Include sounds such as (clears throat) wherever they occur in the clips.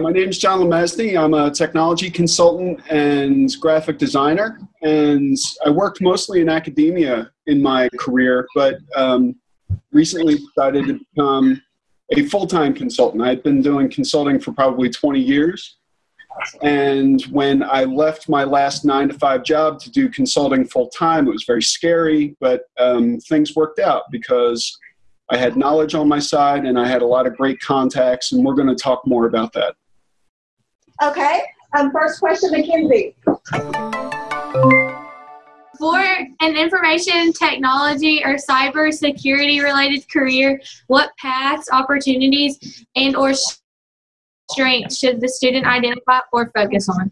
my name is John Lemesny. I'm a technology consultant and graphic designer, and I worked mostly in academia in my career, but um, recently decided to become a full-time consultant. I'd been doing consulting for probably 20 years, and when I left my last nine to five job to do consulting full-time, it was very scary, but um, things worked out because I had knowledge on my side and I had a lot of great contacts, and we're going to talk more about that. Okay. Um, first question, Mackenzie. For an information technology or cyber security related career, what paths, opportunities, and or strengths should the student identify or focus on?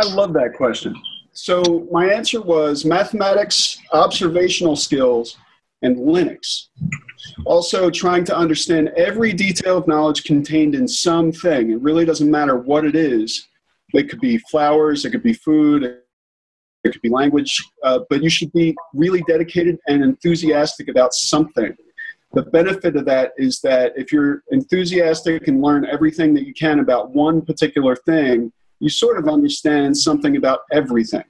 I love that question. So my answer was mathematics, observational skills, and Linux. Also, trying to understand every detail of knowledge contained in something. It really doesn't matter what it is. It could be flowers, it could be food, it could be language, uh, but you should be really dedicated and enthusiastic about something. The benefit of that is that if you're enthusiastic and learn everything that you can about one particular thing, you sort of understand something about everything.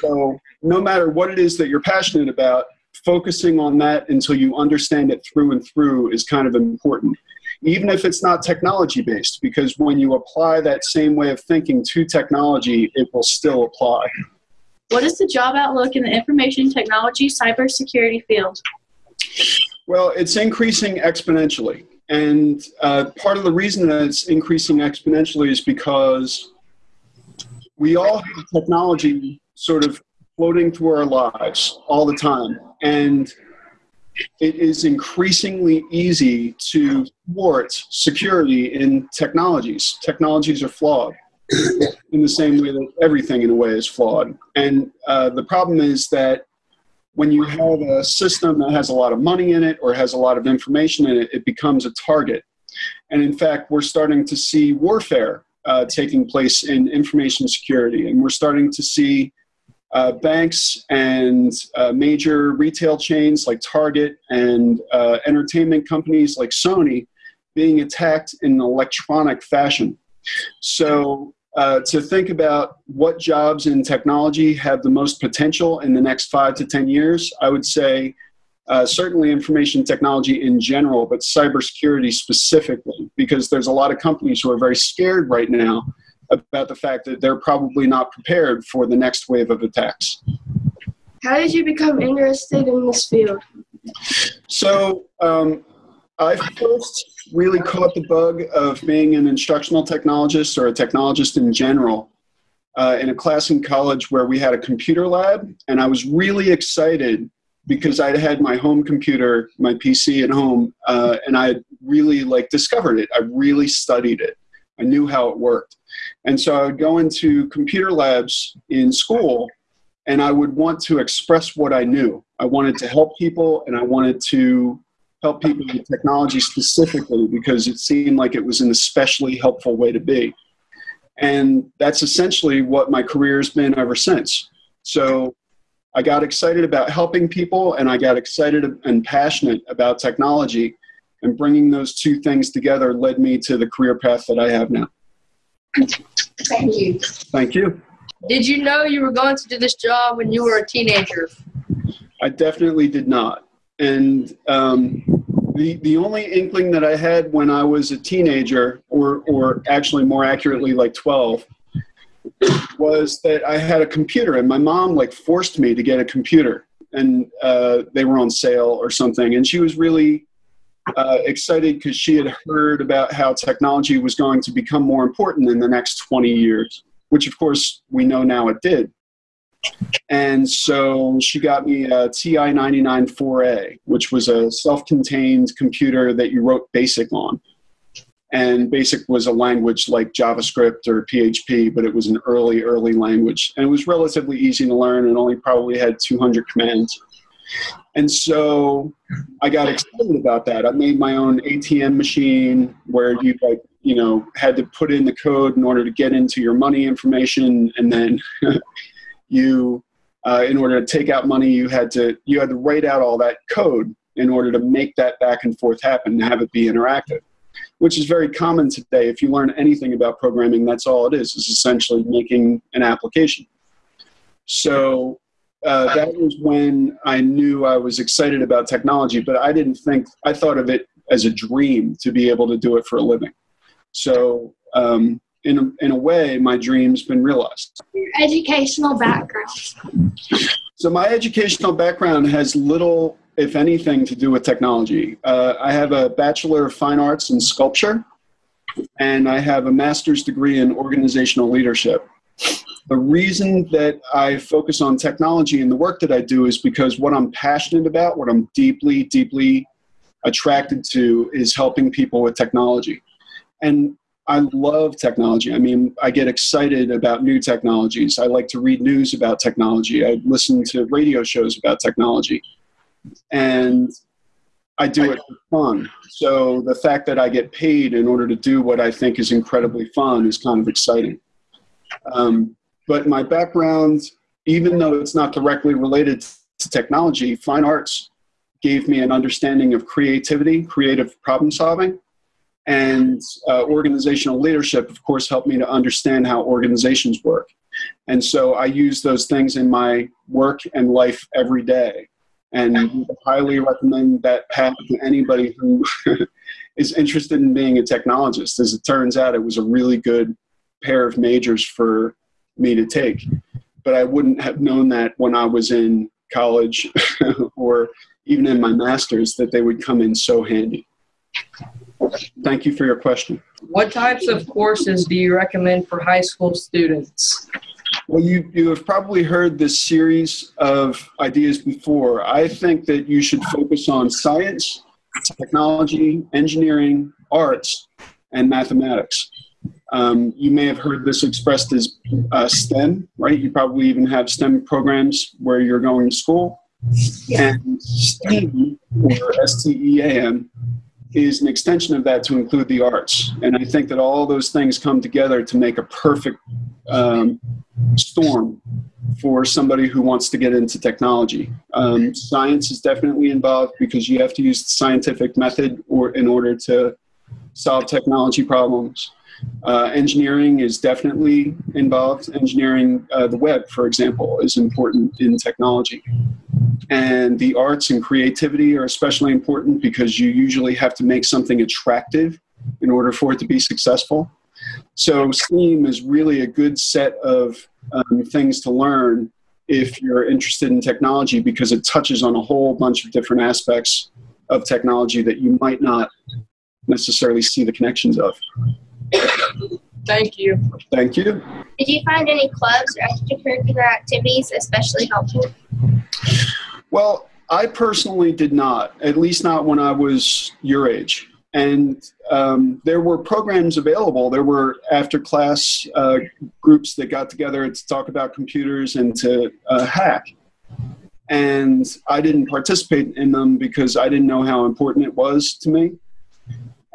So, no matter what it is that you're passionate about, focusing on that until you understand it through and through is kind of important. Even if it's not technology based because when you apply that same way of thinking to technology it will still apply. What is the job outlook in the information technology cybersecurity field? Well it's increasing exponentially. And uh, part of the reason that it's increasing exponentially is because we all have technology sort of floating through our lives all the time. And it is increasingly easy to thwart security in technologies. Technologies are flawed in the same way that everything, in a way, is flawed. And uh, the problem is that when you have a system that has a lot of money in it or has a lot of information in it, it becomes a target. And in fact, we're starting to see warfare uh, taking place in information security, and we're starting to see uh, banks and uh, major retail chains like Target and uh, entertainment companies like Sony being attacked in an electronic fashion. So, uh, to think about what jobs in technology have the most potential in the next five to 10 years, I would say uh, certainly information technology in general, but cybersecurity specifically, because there's a lot of companies who are very scared right now about the fact that they're probably not prepared for the next wave of attacks. How did you become interested in this field? So, um, I first really caught the bug of being an instructional technologist or a technologist in general uh, in a class in college where we had a computer lab, and I was really excited because I had my home computer, my PC at home, uh, and I really like discovered it. I really studied it. I knew how it worked. And so I would go into computer labs in school and I would want to express what I knew. I wanted to help people and I wanted to help people with technology specifically because it seemed like it was an especially helpful way to be. And that's essentially what my career has been ever since. So I got excited about helping people and I got excited and passionate about technology. And bringing those two things together led me to the career path that I have now. Thank you. Thank you. Did you know you were going to do this job when you were a teenager? I definitely did not. And um, the, the only inkling that I had when I was a teenager, or, or actually more accurately, like 12, was that I had a computer, and my mom like forced me to get a computer, and uh, they were on sale or something, and she was really uh, excited because she had heard about how technology was going to become more important in the next 20 years, which of course we know now it did. And so she got me a TI 99 4A, which was a self contained computer that you wrote BASIC on. And BASIC was a language like JavaScript or PHP, but it was an early, early language. And it was relatively easy to learn and only probably had 200 commands. And so I got excited about that. I made my own ATM machine where you like, you know, had to put in the code in order to get into your money information, and then (laughs) you, uh, in order to take out money, you had to you had to write out all that code in order to make that back and forth happen and have it be interactive. which is very common today. If you learn anything about programming, that's all it is, is essentially making an application. So uh, that was when I knew I was excited about technology, but I didn't think, I thought of it as a dream to be able to do it for a living. So um, in, a, in a way, my dream's been realized. Your educational background. So my educational background has little, if anything, to do with technology. Uh, I have a Bachelor of Fine Arts in Sculpture, and I have a master's degree in organizational leadership. The reason that I focus on technology and the work that I do is because what I'm passionate about, what I'm deeply, deeply attracted to, is helping people with technology. And I love technology. I mean, I get excited about new technologies. I like to read news about technology. I listen to radio shows about technology. And I do it for fun. So the fact that I get paid in order to do what I think is incredibly fun is kind of exciting. Um, but my background, even though it's not directly related to technology, fine arts gave me an understanding of creativity, creative problem solving and uh, organizational leadership, of course, helped me to understand how organizations work. And so I use those things in my work and life every day. And highly recommend that path to anybody who (laughs) is interested in being a technologist. As it turns out, it was a really good pair of majors for me to take. But I wouldn't have known that when I was in college (laughs) or even in my master's that they would come in so handy. Thank you for your question. What types of courses do you recommend for high school students? Well, you, you have probably heard this series of ideas before. I think that you should focus on science, technology, engineering, arts, and mathematics. Um, you may have heard this expressed as uh, STEM, right? You probably even have STEM programs where you're going to school. And STEAM, or S-T-E-A-M, is an extension of that to include the arts. And I think that all those things come together to make a perfect um, storm for somebody who wants to get into technology. Um, science is definitely involved because you have to use the scientific method or in order to solve technology problems. Uh, engineering is definitely involved. Engineering uh, the web, for example, is important in technology. And the arts and creativity are especially important because you usually have to make something attractive in order for it to be successful. So STEAM is really a good set of um, things to learn if you're interested in technology because it touches on a whole bunch of different aspects of technology that you might not necessarily see the connections of. Thank you. Thank you. Did you find any clubs or extracurricular activities especially helpful? Well, I personally did not, at least not when I was your age. And um, there were programs available. There were after class uh, groups that got together to talk about computers and to uh, hack. And I didn't participate in them because I didn't know how important it was to me.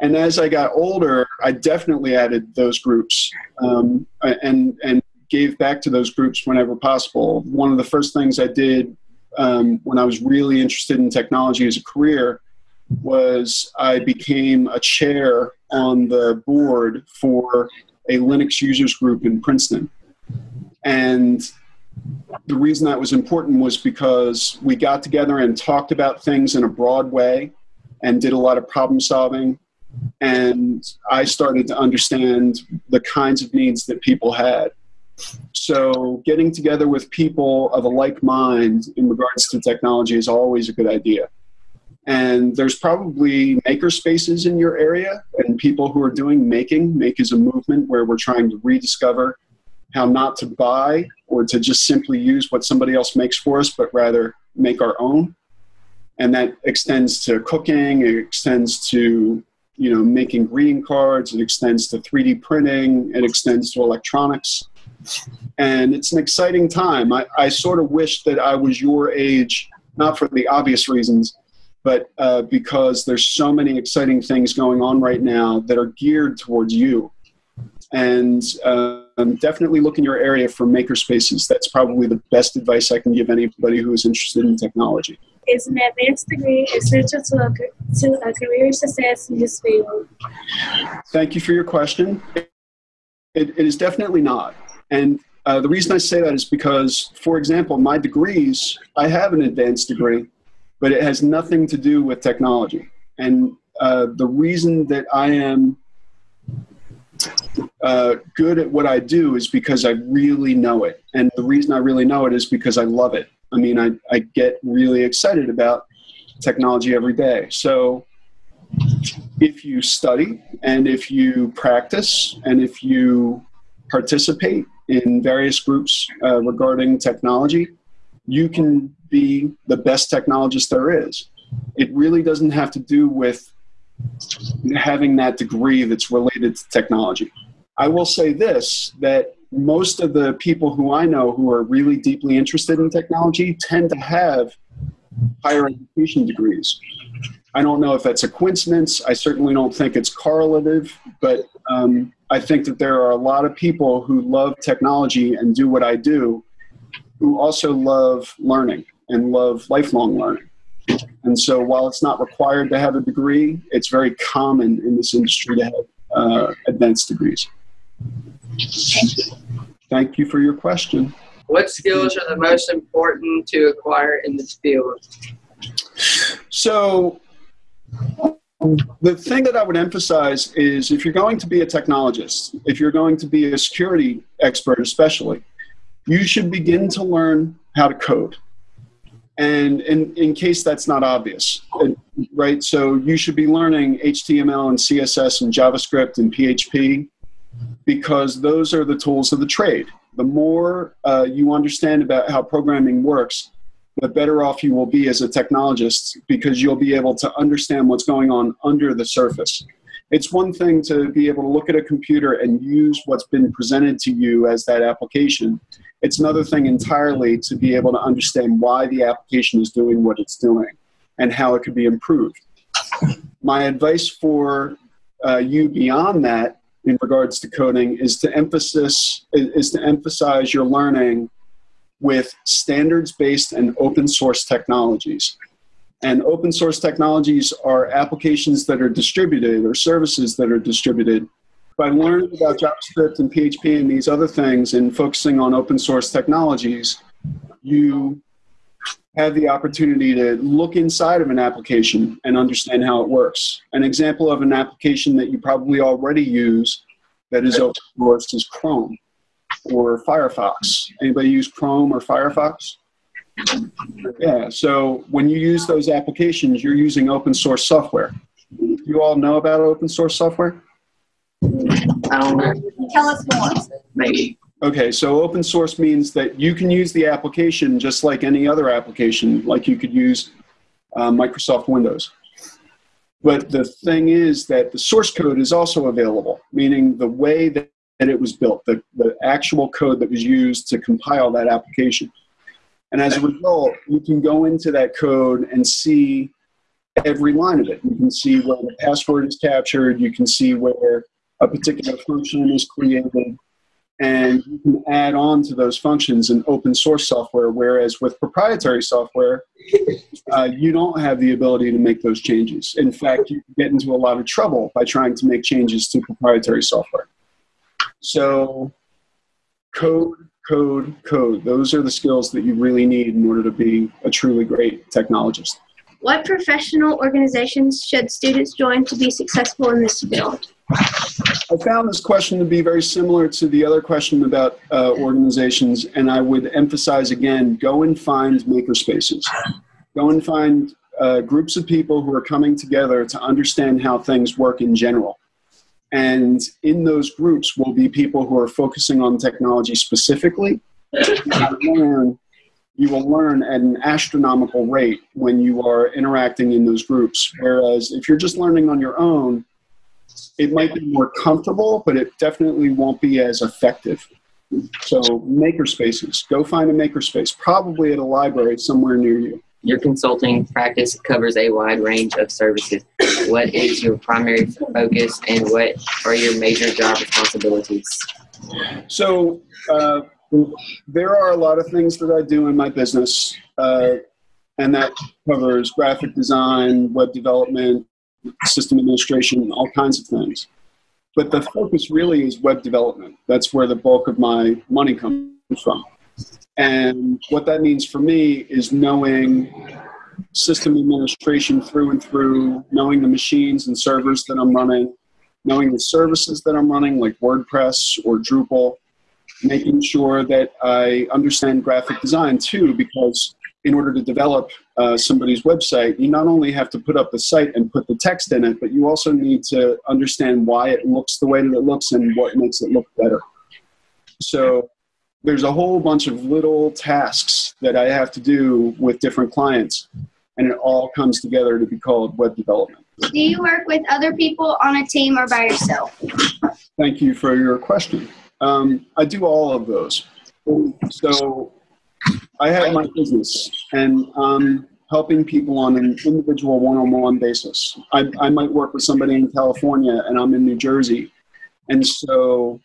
And as I got older, I definitely added those groups um, and, and gave back to those groups whenever possible. One of the first things I did um, when I was really interested in technology as a career was I became a chair on the board for a Linux users group in Princeton. And the reason that was important was because we got together and talked about things in a broad way and did a lot of problem solving and I started to understand the kinds of needs that people had. So getting together with people of a like mind in regards to technology is always a good idea. And there's probably maker spaces in your area and people who are doing making. Make is a movement where we're trying to rediscover how not to buy or to just simply use what somebody else makes for us, but rather make our own. And that extends to cooking, it extends to you know, making greeting cards. It extends to 3D printing. It extends to electronics. And it's an exciting time. I, I sort of wish that I was your age, not for the obvious reasons, but uh, because there's so many exciting things going on right now that are geared towards you. And uh, definitely look in your area for maker spaces. That's probably the best advice I can give anybody who is interested in technology. Is an advanced degree essential to a, to a career success in this field? Thank you for your question. It, it is definitely not. And uh, the reason I say that is because, for example, my degrees, I have an advanced degree, but it has nothing to do with technology. And uh, the reason that I am uh, good at what I do is because I really know it. And the reason I really know it is because I love it. I mean, I, I get really excited about technology every day. So if you study and if you practice and if you participate in various groups uh, regarding technology, you can be the best technologist there is. It really doesn't have to do with having that degree that's related to technology. I will say this that most of the people who I know who are really deeply interested in technology tend to have higher education degrees. I don't know if that's a coincidence. I certainly don't think it's correlative, but um, I think that there are a lot of people who love technology and do what I do who also love learning and love lifelong learning. And so while it's not required to have a degree, it's very common in this industry to have uh, advanced degrees. Thank you. Thank you for your question. What skills are the most important to acquire in this field? So the thing that I would emphasize is if you're going to be a technologist, if you're going to be a security expert especially, you should begin to learn how to code. And in, in case that's not obvious, right? So you should be learning HTML and CSS and JavaScript and PHP because those are the tools of the trade. The more uh, you understand about how programming works, the better off you will be as a technologist because you'll be able to understand what's going on under the surface. It's one thing to be able to look at a computer and use what's been presented to you as that application. It's another thing entirely to be able to understand why the application is doing what it's doing and how it could be improved. My advice for uh, you beyond that in regards to coding is to emphasis is to emphasize your learning with standards-based and open source technologies. And open source technologies are applications that are distributed or services that are distributed. By learning about JavaScript and PHP and these other things and focusing on open source technologies, you have the opportunity to look inside of an application and understand how it works. An example of an application that you probably already use that is open source is Chrome or Firefox. Anybody use Chrome or Firefox? Yeah, so when you use those applications, you're using open source software. You all know about open source software? I don't know. Tell us more. Maybe. Okay, so open source means that you can use the application just like any other application, like you could use uh, Microsoft Windows. But the thing is that the source code is also available, meaning the way that it was built, the, the actual code that was used to compile that application. And as a result, you can go into that code and see every line of it. You can see where the password is captured, you can see where a particular function is created, and you can add on to those functions in open source software, whereas with proprietary software, uh, you don't have the ability to make those changes. In fact, you get into a lot of trouble by trying to make changes to proprietary software. So code, code, code. Those are the skills that you really need in order to be a truly great technologist. What professional organizations should students join to be successful in this field? I found this question to be very similar to the other question about uh, organizations, and I would emphasize again, go and find makerspaces. Go and find uh, groups of people who are coming together to understand how things work in general. And in those groups will be people who are focusing on technology specifically. learn, you will learn at an astronomical rate when you are interacting in those groups. Whereas if you're just learning on your own, it might be more comfortable, but it definitely won't be as effective. So makerspaces, go find a makerspace, probably at a library somewhere near you. Your consulting practice covers a wide range of services. What is your primary focus and what are your major job responsibilities? So uh, there are a lot of things that I do in my business. Uh, and that covers graphic design, web development, system administration, all kinds of things. But the focus really is web development. That's where the bulk of my money comes from. And what that means for me is knowing system administration through and through, knowing the machines and servers that I'm running, knowing the services that I'm running, like WordPress or Drupal, making sure that I understand graphic design too, because in order to develop uh, somebody's website, you not only have to put up the site and put the text in it, but you also need to understand why it looks the way that it looks and what makes it look better. So there's a whole bunch of little tasks that I have to do with different clients, and it all comes together to be called web development. Do you work with other people on a team or by yourself? Thank you for your question. Um, I do all of those. So I have my business and I'm helping people on an individual one-on-one basis. I, I might work with somebody in California and I'm in New Jersey. And so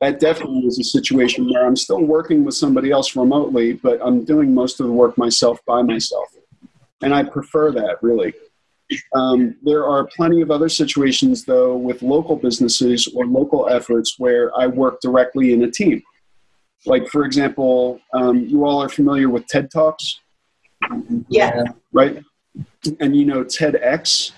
that definitely is a situation where I'm still working with somebody else remotely, but I'm doing most of the work myself by myself. And I prefer that really. Um, there are plenty of other situations, though, with local businesses or local efforts where I work directly in a team. Like, for example, um, you all are familiar with TED Talks, Yeah. right? And you know TEDx.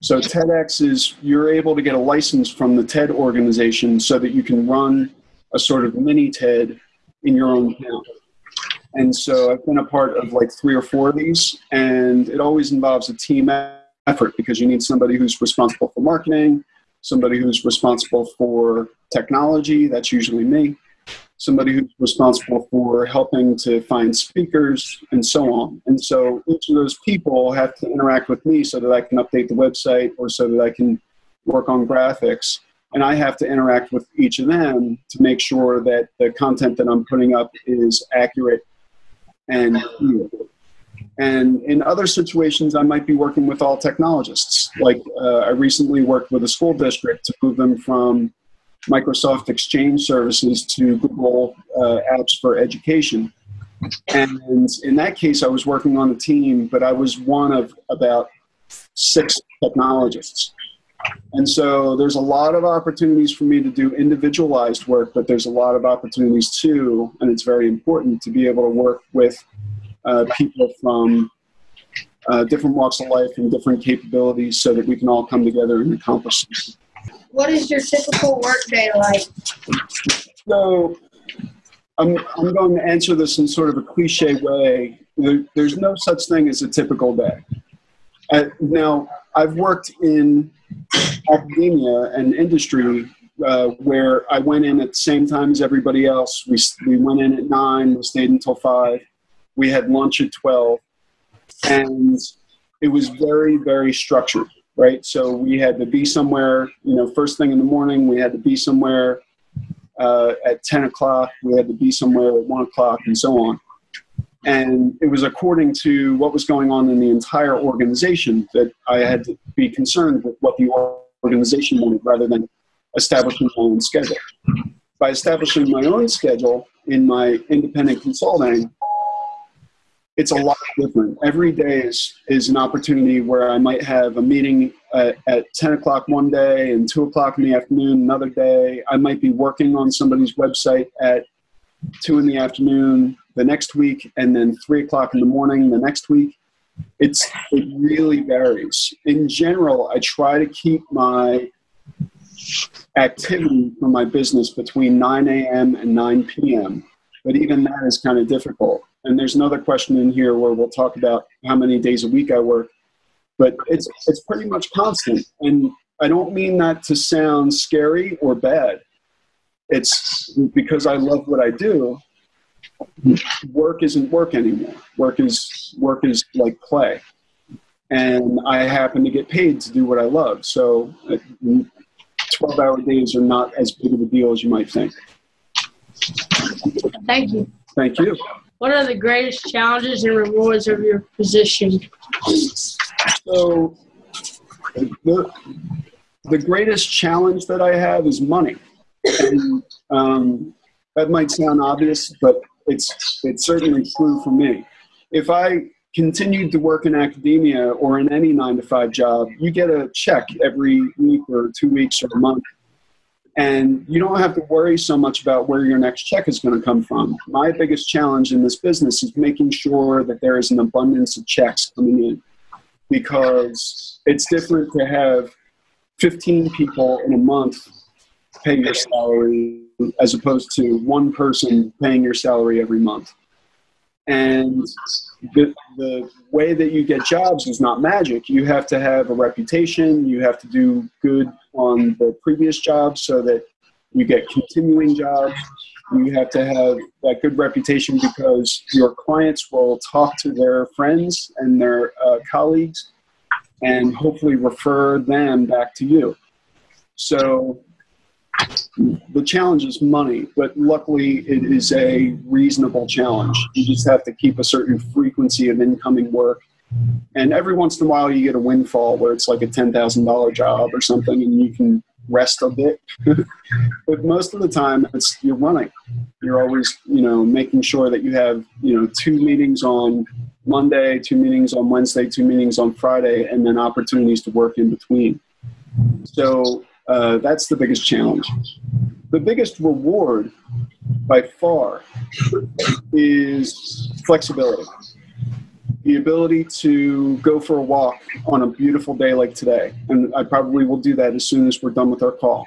So TEDx is you're able to get a license from the TED organization so that you can run a sort of mini TED in your own town. And so I've been a part of like three or four of these, and it always involves a team effort because you need somebody who's responsible for marketing, somebody who's responsible for technology, that's usually me, somebody who's responsible for helping to find speakers, and so on. And so each of those people have to interact with me so that I can update the website or so that I can work on graphics. And I have to interact with each of them to make sure that the content that I'm putting up is accurate and. And in other situations, I might be working with all technologists. Like uh, I recently worked with a school district to move them from Microsoft Exchange services to Google uh, Apps for Education. And in that case, I was working on a team, but I was one of about six technologists. And so there's a lot of opportunities for me to do individualized work, but there's a lot of opportunities too, and it's very important to be able to work with uh, people from uh, different walks of life and different capabilities so that we can all come together and accomplish something. What is your typical workday like? So I'm, I'm going to answer this in sort of a cliche way. There, there's no such thing as a typical day. Uh, now, I've worked in academia and industry uh, where I went in at the same time as everybody else. We, we went in at 9, we stayed until 5. We had lunch at 12. And it was very, very structured, right? So we had to be somewhere, you know, first thing in the morning, we had to be somewhere uh, at 10 o'clock, we had to be somewhere at 1 o'clock, and so on. And it was according to what was going on in the entire organization that I had to be concerned with what the organization wanted rather than establishing my own schedule. By establishing my own schedule in my independent consulting, it's a lot different. Every day is, is an opportunity where I might have a meeting at, at 10 o'clock one day and 2 o'clock in the afternoon another day. I might be working on somebody's website at 2 in the afternoon the next week and then 3 o'clock in the morning the next week. It's, it really varies. In general, I try to keep my activity for my business between 9 a.m. and 9 p.m. But even that is kind of difficult. And there's another question in here where we'll talk about how many days a week I work. But it's it's pretty much constant. And I don't mean that to sound scary or bad. It's because I love what I do. Work isn't work anymore. Work is work is like play. And I happen to get paid to do what I love. So 12 hour days are not as big of a deal as you might think. Thank you. Thank you. What are the greatest challenges and rewards of your position? So, the, the greatest challenge that I have is money. And, um, that might sound obvious, but it's, it's certainly true for me. if I continued to work in academia or in any nine to five job, you get a check every week or two weeks or a month. And you don't have to worry so much about where your next check is going to come from. My biggest challenge in this business is making sure that there is an abundance of checks coming in because it's different to have 15 people in a month pay your salary as opposed to one person paying your salary every month. And the, the way that you get jobs is not magic. You have to have a reputation, you have to do good on the previous jobs so that you get continuing jobs. You have to have that good reputation because your clients will talk to their friends and their uh, colleagues and hopefully refer them back to you. So the challenge is money, but luckily it is a reasonable challenge. You just have to keep a certain frequency of incoming work. And every once in a while you get a windfall where it's like a $10,000 job or something and you can rest a bit. (laughs) but most of the time it's you're running. You're always, you know, making sure that you have, you know, two meetings on Monday, two meetings on Wednesday, two meetings on Friday, and then opportunities to work in between. So uh, that's the biggest challenge. The biggest reward by far is flexibility. The ability to go for a walk on a beautiful day like today. And I probably will do that as soon as we're done with our call.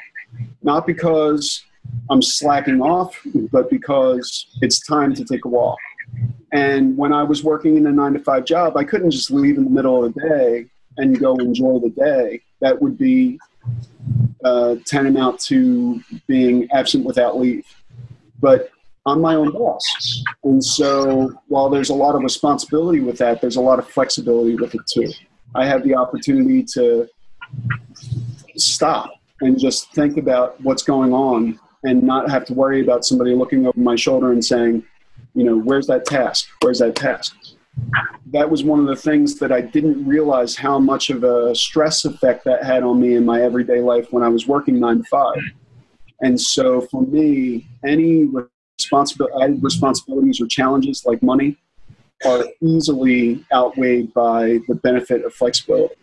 Not because I'm slacking off, but because it's time to take a walk. And when I was working in a nine to five job, I couldn't just leave in the middle of the day and go enjoy the day. That would be uh, tantamount to being absent without leave. But I'm my own boss. And so while there's a lot of responsibility with that, there's a lot of flexibility with it too. I have the opportunity to stop and just think about what's going on and not have to worry about somebody looking over my shoulder and saying, you know, where's that task? Where's that task? that was one of the things that I didn't realize how much of a stress effect that had on me in my everyday life when I was working nine to five. And so for me, any responsibility, responsibilities or challenges like money are easily outweighed by the benefit of flexibility.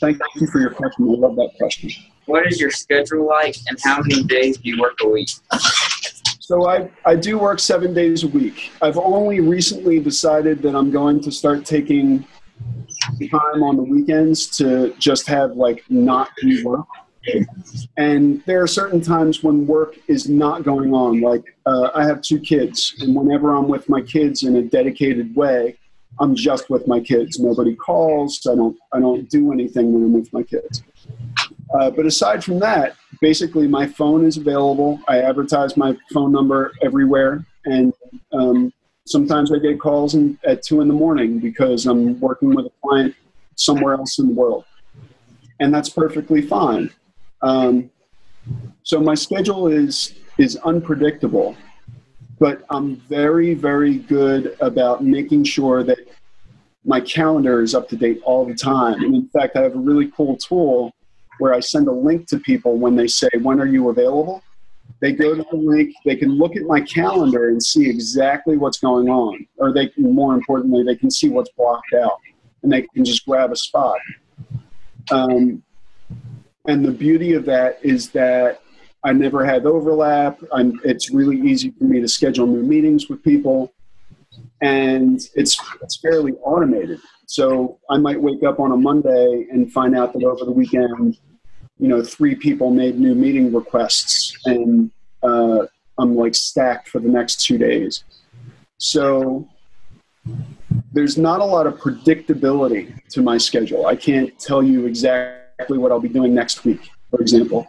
Thank you for your question. I love that question. What is your schedule like, and how many days do you work a week? So I, I do work seven days a week. I've only recently decided that I'm going to start taking time on the weekends to just have like not do work. And there are certain times when work is not going on. Like uh, I have two kids, and whenever I'm with my kids in a dedicated way, I'm just with my kids. Nobody calls. I don't. I don't do anything when I'm with my kids. Uh, but aside from that, basically my phone is available. I advertise my phone number everywhere, and um, sometimes I get calls in, at two in the morning because I'm working with a client somewhere else in the world, and that's perfectly fine. Um, so my schedule is is unpredictable, but I'm very very good about making sure that my calendar is up to date all the time. And in fact, I have a really cool tool where I send a link to people when they say, When are you available? They go to the link, they can look at my calendar and see exactly what's going on. Or they can, more importantly, they can see what's blocked out and they can just grab a spot. Um, and the beauty of that is that I never have overlap. I'm, it's really easy for me to schedule new meetings with people, and it's it's fairly automated. So I might wake up on a Monday and find out that over the weekend, you know, three people made new meeting requests, and uh, I'm like stacked for the next two days. So there's not a lot of predictability to my schedule. I can't tell you exactly what I'll be doing next week, for example.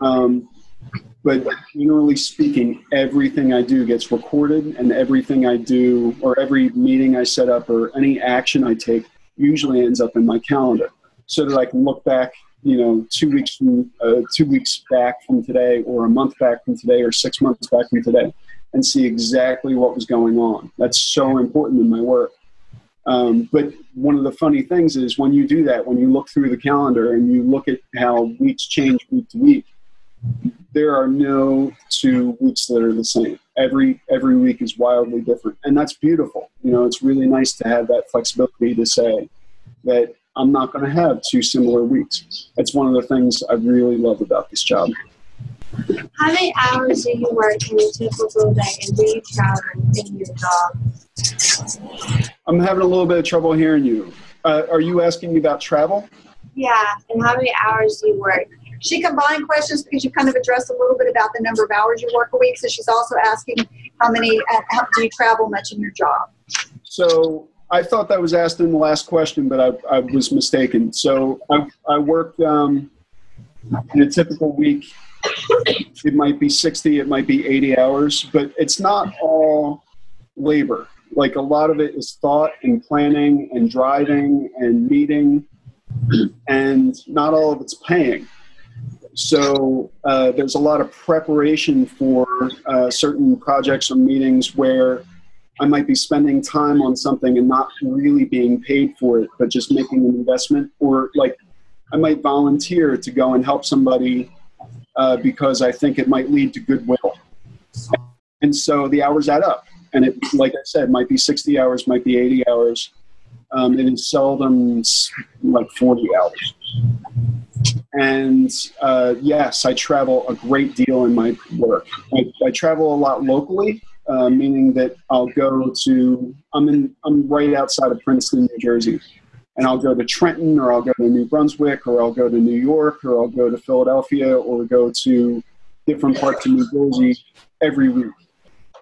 Um, but generally speaking, everything I do gets recorded, and everything I do, or every meeting I set up, or any action I take, usually ends up in my calendar, so that I can look back, you know, two weeks from uh, two weeks back from today, or a month back from today, or six months back from today, and see exactly what was going on. That's so important in my work. Um, but one of the funny things is when you do that, when you look through the calendar and you look at how weeks change week to week, there are no two weeks that are the same. Every every week is wildly different, and that's beautiful. You know, it's really nice to have that flexibility to say that I'm not going to have two similar weeks. That's one of the things I really love about this job. How many hours do you work in a typical day and do you travel in your job? I'm having a little bit of trouble hearing you. Uh, are you asking me about travel? Yeah, and how many hours do you work? She combined questions because you kind of addressed a little bit about the number of hours you work a week. So she's also asking how many, uh, how, do you travel much in your job? So I thought that was asked in the last question, but I, I was mistaken. So I, I work um, in a typical week. It might be 60, it might be 80 hours, but it's not all labor. Like a lot of it is thought and planning and driving and meeting, (clears throat) and not all of it's paying. So uh, there's a lot of preparation for uh, certain projects or meetings where I might be spending time on something and not really being paid for it, but just making an investment. Or like I might volunteer to go and help somebody uh, because I think it might lead to goodwill. And so the hours add up. And it, like I said, might be 60 hours, might be 80 hours. Um, it is seldom like 40 hours. And uh, yes, I travel a great deal in my work. I, I travel a lot locally, uh, meaning that I'll go to I'm in I'm right outside of Princeton, New Jersey, and I'll go to Trenton or I'll go to New Brunswick or I'll go to New York or I'll go to Philadelphia or go to different parts of New Jersey every week.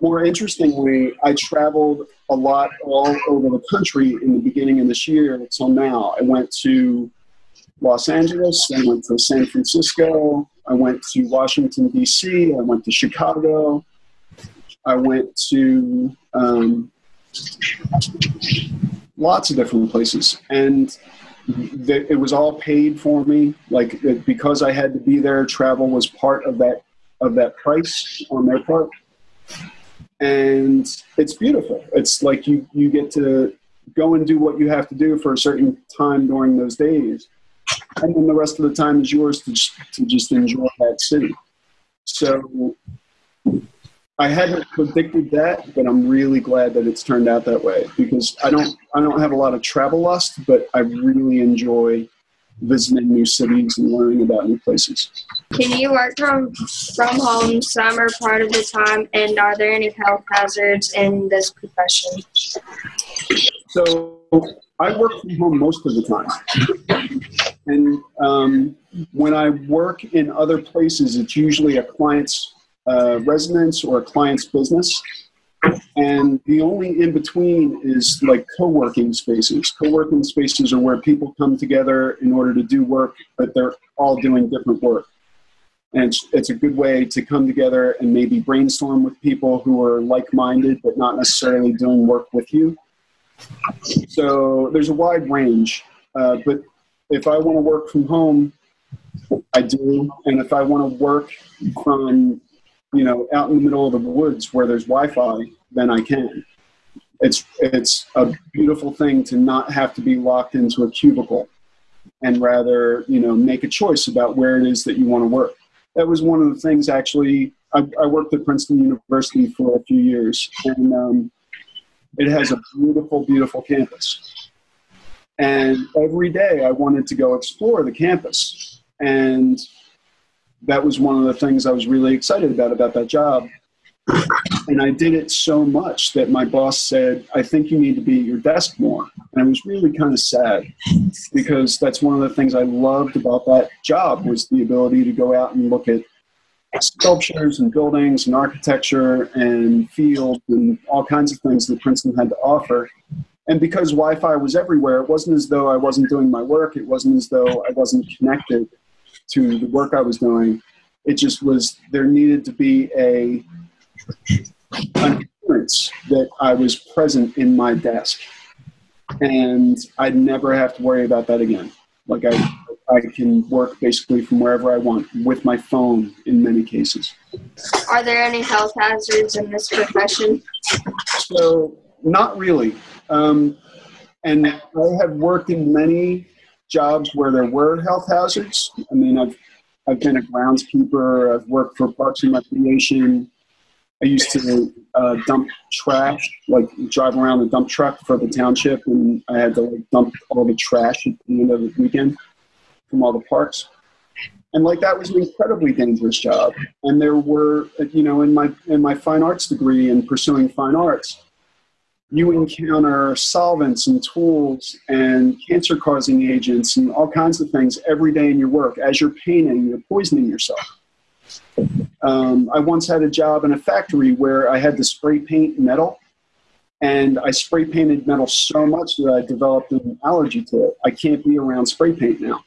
More interestingly, I traveled a lot all over the country in the beginning of this year until now. I went to Los Angeles, I went to San Francisco, I went to Washington, D.C., I went to Chicago, I went to um, lots of different places. And th- it was all paid for me. Like it- because I had to be there, travel was part of that of that price on their part. And it's beautiful. It's like you you get to go and do what you have to do for a certain time during those days, and then the rest of the time is yours to just, to just enjoy that city. So I hadn't predicted that, but I'm really glad that it's turned out that way because I don't I don't have a lot of travel lust, but I really enjoy visiting new cities and learning about new places. Can you work from from home some or part of the time? And are there any health hazards in this profession? So I work from home most of the time. And um, when I work in other places, it's usually a client's uh, residence or a client's business. And the only in between is like co working spaces. Co working spaces are where people come together in order to do work, but they're all doing different work. And it's, it's a good way to come together and maybe brainstorm with people who are like minded, but not necessarily doing work with you. So there's a wide range. Uh, but if I want to work from home, I do. And if I want to work from, you know, out in the middle of the woods where there's Wi-Fi, then I can. It's it's a beautiful thing to not have to be locked into a cubicle, and rather, you know, make a choice about where it is that you want to work. That was one of the things. Actually, I, I worked at Princeton University for a few years, and um, it has a beautiful, beautiful campus. And every day I wanted to go explore the campus. And that was one of the things I was really excited about about that job. And I did it so much that my boss said, I think you need to be at your desk more. And I was really kind of sad because that's one of the things I loved about that job was the ability to go out and look at sculptures and buildings and architecture and fields and all kinds of things that Princeton had to offer. And because Wi Fi was everywhere, it wasn't as though I wasn't doing my work, it wasn't as though I wasn't connected to the work I was doing. It just was, there needed to be a, an appearance that I was present in my desk. And I'd never have to worry about that again. Like I, I can work basically from wherever I want with my phone in many cases. Are there any health hazards in this profession? So, not really. Um, and I have worked in many jobs where there were health hazards. I mean, I've I've been a groundskeeper. I've worked for Parks and Recreation. I used to uh, dump trash, like drive around a dump truck for the township, and I had to like dump all the trash at the end of the weekend from all the parks. And like that was an incredibly dangerous job. And there were, you know, in my in my fine arts degree and pursuing fine arts, you encounter solvents and tools and cancer causing agents and all kinds of things every day in your work. As you're painting, you're poisoning yourself. Um, I once had a job in a factory where I had to spray paint metal, and I spray painted metal so much that I developed an allergy to it. I can't be around spray paint now.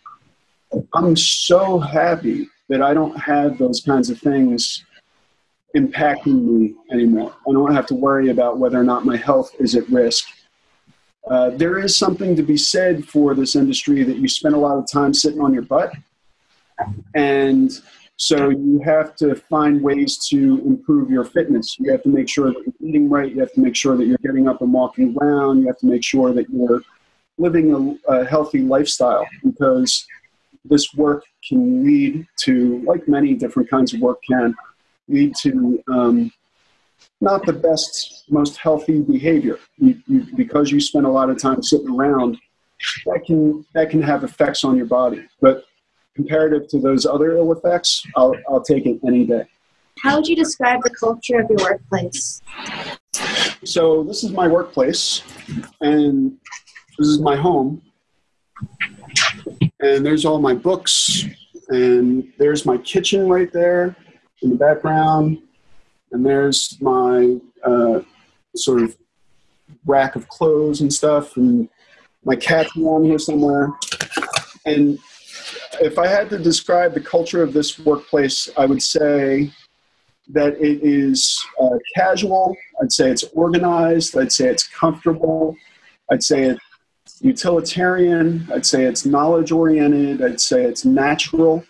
I'm so happy that I don't have those kinds of things impacting me anymore. I don't have to worry about whether or not my health is at risk. Uh, there is something to be said for this industry that you spend a lot of time sitting on your butt. And so you have to find ways to improve your fitness. You have to make sure that you're eating right. You have to make sure that you're getting up and walking around. You have to make sure that you're living a, a healthy lifestyle because this work can lead to, like many different kinds of work can, lead to um, not the best, most healthy behavior. You, you, because you spend a lot of time sitting around, that can that can have effects on your body. But comparative to those other ill effects, I'll, I'll take it any day. How would you describe the culture of your workplace? So this is my workplace, and this is my home, and there's all my books, and there's my kitchen right there in the background, and there's my uh, sort of rack of clothes and stuff, and my cat's around here somewhere, and if I had to describe the culture of this workplace, I would say that it is uh, casual. I'd say it's organized. I'd say it's comfortable. I'd say it's utilitarian. I'd say it's knowledge oriented. I'd say it's natural,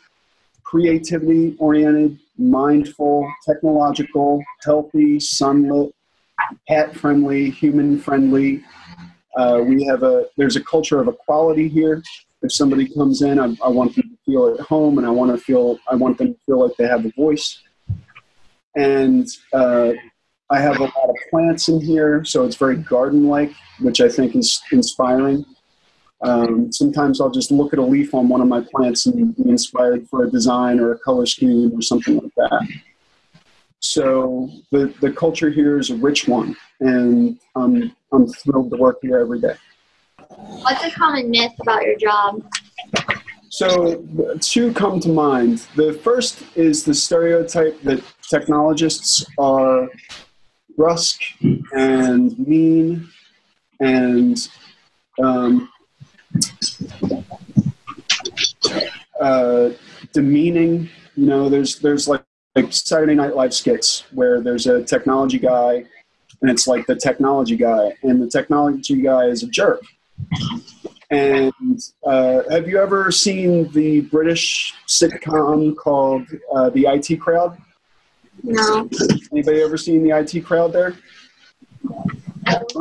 creativity oriented, mindful, technological, healthy, sunlit, pet friendly, human friendly. Uh, we have a there's a culture of equality here if somebody comes in, I, I want them to feel at home, and I want to feel I want them to feel like they have a voice. And uh, I have a lot of plants in here, so it's very garden-like, which I think is inspiring. Um, sometimes I'll just look at a leaf on one of my plants and be inspired for a design or a color scheme or something like that. So the, the culture here is a rich one, and I'm, I'm thrilled to work here every day. What's a common myth about your job? So, two come to mind. The first is the stereotype that technologists are brusque and mean and um, uh, demeaning. You know, there's there's like, like Saturday Night Live skits where there's a technology guy, and it's like the technology guy, and the technology guy is a jerk and uh, have you ever seen the British sitcom called uh, The IT Crowd? No. Anybody ever seen The IT Crowd there?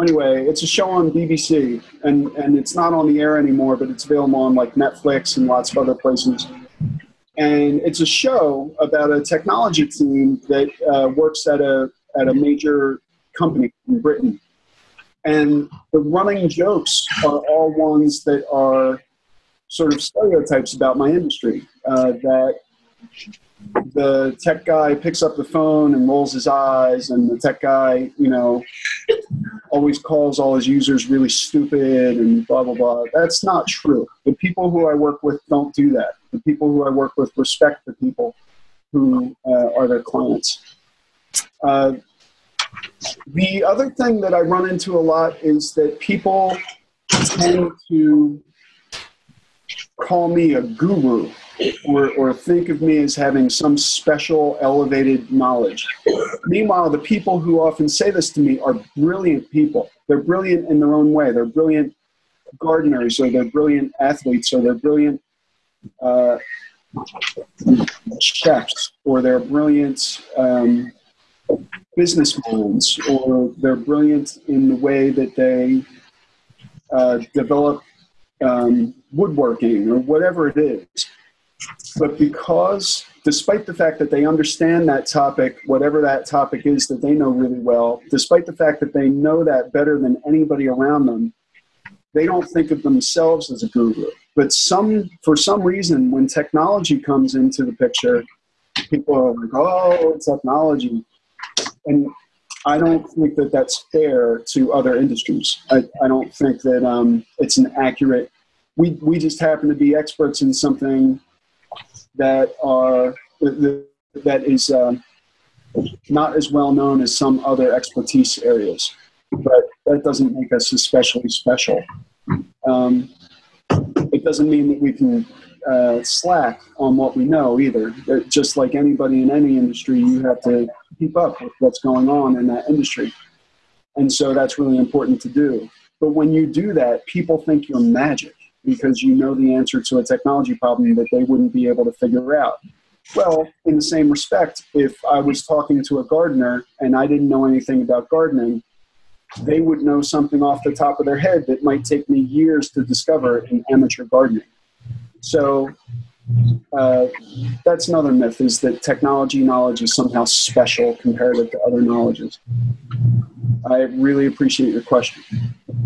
Anyway, it's a show on BBC, and, and it's not on the air anymore, but it's available on like Netflix and lots of other places. And it's a show about a technology team that uh, works at a at a major company in Britain and the running jokes are all ones that are sort of stereotypes about my industry. Uh, that the tech guy picks up the phone and rolls his eyes, and the tech guy, you know, always calls all his users really stupid and blah, blah, blah. That's not true. The people who I work with don't do that. The people who I work with respect the people who uh, are their clients. Uh, the other thing that I run into a lot is that people tend to call me a guru or, or think of me as having some special elevated knowledge. Meanwhile, the people who often say this to me are brilliant people. They're brilliant in their own way. They're brilliant gardeners, or they're brilliant athletes, or they're brilliant uh, chefs, or they're brilliant um, business minds or they're brilliant in the way that they uh, develop um, woodworking or whatever it is. but because, despite the fact that they understand that topic, whatever that topic is that they know really well, despite the fact that they know that better than anybody around them, they don't think of themselves as a guru. But some, for some reason, when technology comes into the picture, people are like, "Oh, technology," and I don't think that that's fair to other industries. I, I don't think that um, it's an accurate. We we just happen to be experts in something that are that is um, not as well known as some other expertise areas, but that doesn't make us especially special. Um, it doesn't mean that we can uh, slack on what we know either. Just like anybody in any industry, you have to keep up with what's going on in that industry. And so that's really important to do. But when you do that, people think you're magic because you know the answer to a technology problem that they wouldn't be able to figure out. Well, in the same respect, if I was talking to a gardener and I didn't know anything about gardening, they would know something off the top of their head that might take me years to discover in amateur gardening. So uh, that's another myth is that technology knowledge is somehow special comparative to other knowledges. I really appreciate your question.